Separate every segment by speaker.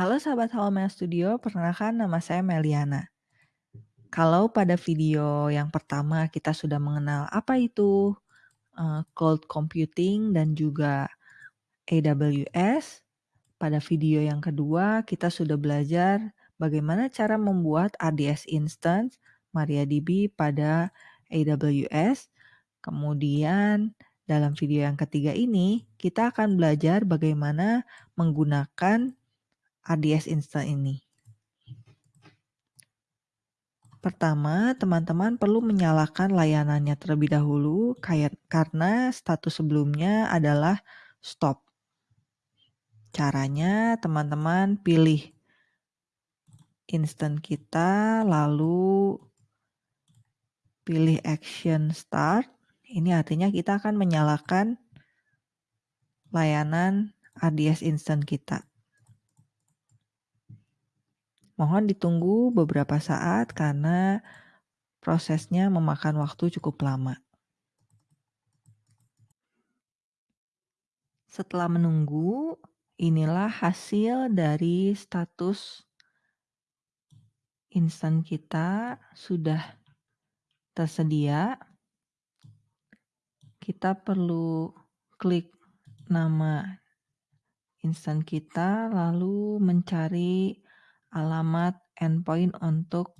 Speaker 1: Halo sahabat Halomeal Studio, perkenalkan nama saya Meliana. Kalau pada video yang pertama kita sudah mengenal apa itu uh, cloud computing dan juga AWS, pada video yang kedua kita sudah belajar bagaimana cara membuat RDS instance MariaDB pada AWS. Kemudian dalam video yang ketiga ini kita akan belajar bagaimana menggunakan RDS instance ini. Pertama, teman-teman perlu menyalakan layanannya terlebih dahulu karena status sebelumnya adalah stop. Caranya teman-teman pilih instant kita lalu pilih action start. Ini artinya kita akan menyalakan layanan RDS instant kita. Mohon ditunggu beberapa saat karena prosesnya memakan waktu cukup lama. Setelah menunggu, inilah hasil dari status instan kita sudah tersedia. Kita perlu klik nama instan kita lalu mencari alamat endpoint untuk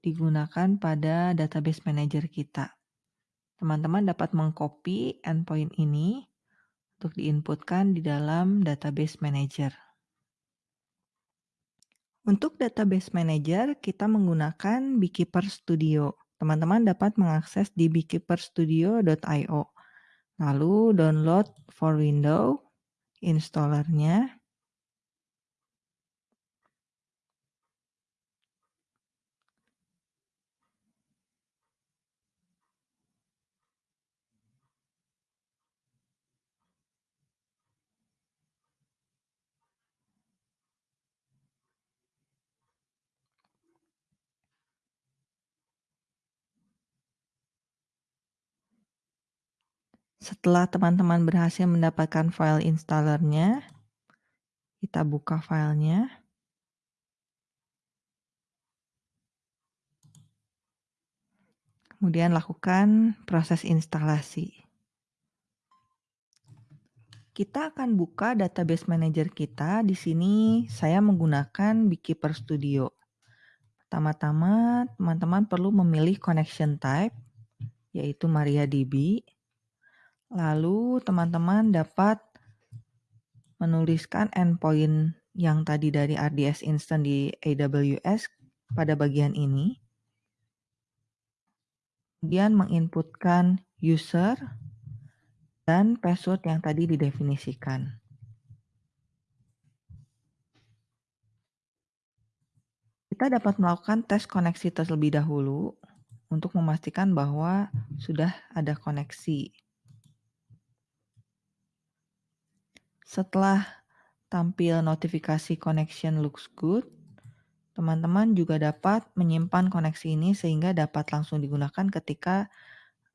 Speaker 1: digunakan pada database manager kita. Teman-teman dapat mengcopy endpoint ini untuk diinputkan di dalam database manager. Untuk database manager, kita menggunakan Beekeeper Studio. Teman-teman dapat mengakses di beekeeperstudio.io. Lalu download for Windows, installernya, Setelah teman-teman berhasil mendapatkan file installernya, kita buka filenya. Kemudian lakukan proses instalasi. Kita akan buka database manager kita. Di sini saya menggunakan Beekeeper Studio. Pertama-tama, teman-teman perlu memilih connection type, yaitu MariaDB. Lalu teman-teman dapat menuliskan endpoint yang tadi dari RDS Instant di AWS pada bagian ini. Kemudian menginputkan user dan password yang tadi didefinisikan. Kita dapat melakukan tes koneksi terlebih dahulu untuk memastikan bahwa sudah ada koneksi. Setelah tampil notifikasi connection looks good, teman-teman juga dapat menyimpan koneksi ini sehingga dapat langsung digunakan ketika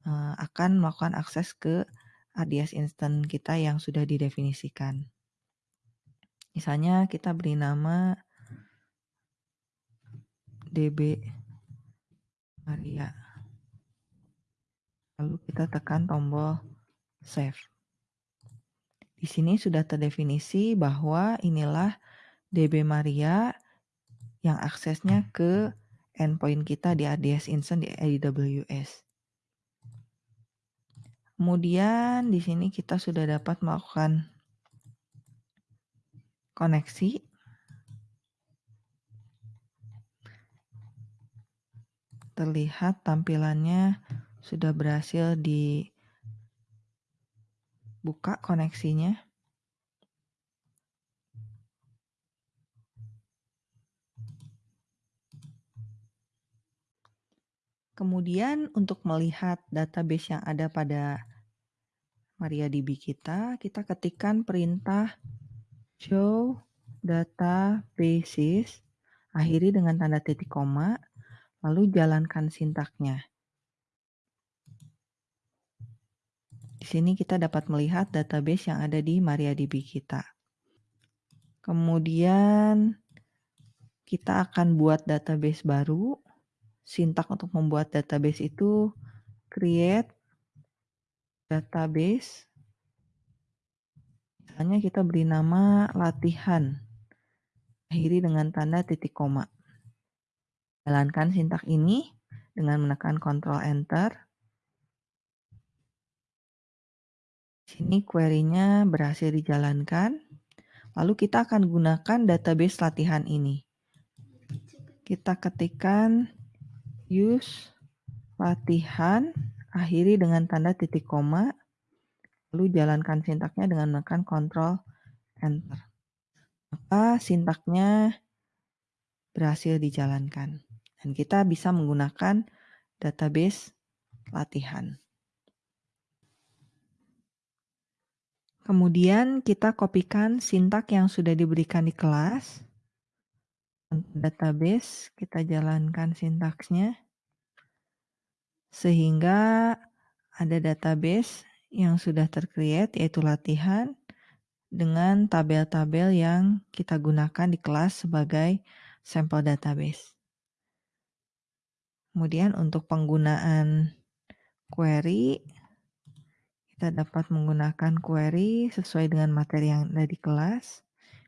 Speaker 1: uh, akan melakukan akses ke ADS instant kita yang sudah didefinisikan. Misalnya kita beri nama DB Maria. Lalu kita tekan tombol save. Di sini sudah terdefinisi bahwa inilah DB Maria yang aksesnya ke endpoint kita di ADS Instant di AWS. Kemudian di sini kita sudah dapat melakukan koneksi. Terlihat tampilannya sudah berhasil di buka koneksinya. Kemudian untuk melihat database yang ada pada MariaDB kita, kita ketikkan perintah show databases, akhiri dengan tanda titik koma, lalu jalankan sintaknya. Di sini kita dapat melihat database yang ada di MariaDB kita. Kemudian kita akan buat database baru. Sintak untuk membuat database itu create database. Misalnya kita beri nama latihan. Akhiri dengan tanda titik koma. Jalankan sintak ini dengan menekan Ctrl Enter. Sini query-nya berhasil dijalankan. Lalu kita akan gunakan database latihan ini. Kita ketikkan use latihan, akhiri dengan tanda titik koma, lalu jalankan sintaknya dengan menekan Ctrl Enter. Maka sintaknya berhasil dijalankan. Dan kita bisa menggunakan database latihan. Kemudian kita kopikan sintak yang sudah diberikan di kelas. Database, kita jalankan sintaksnya. Sehingga ada database yang sudah tercreate yaitu latihan dengan tabel-tabel yang kita gunakan di kelas sebagai sampel database. Kemudian untuk penggunaan query, kita dapat menggunakan query sesuai dengan materi yang ada di kelas.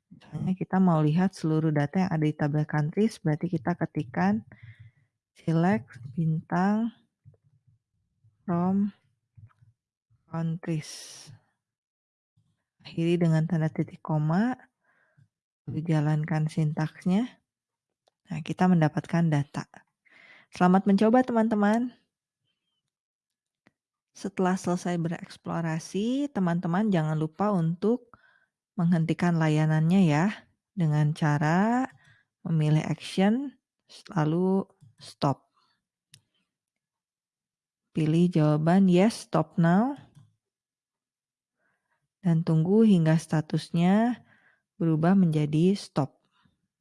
Speaker 1: Misalnya kita mau lihat seluruh data yang ada di tabel countries, berarti kita ketikkan select bintang from countries. Akhiri dengan tanda titik koma, lalu jalankan sintaksnya. Nah, kita mendapatkan data. Selamat mencoba teman-teman. Setelah selesai bereksplorasi, teman-teman jangan lupa untuk menghentikan layanannya ya dengan cara memilih action lalu stop. Pilih jawaban yes, stop now. Dan tunggu hingga statusnya berubah menjadi stop.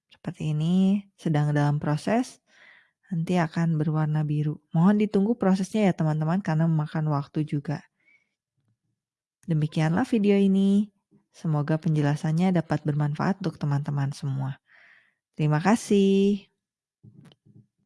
Speaker 1: Seperti ini, sedang dalam proses nanti akan berwarna biru. Mohon ditunggu prosesnya ya teman-teman karena memakan waktu juga. Demikianlah video ini. Semoga penjelasannya dapat bermanfaat untuk teman-teman semua. Terima kasih.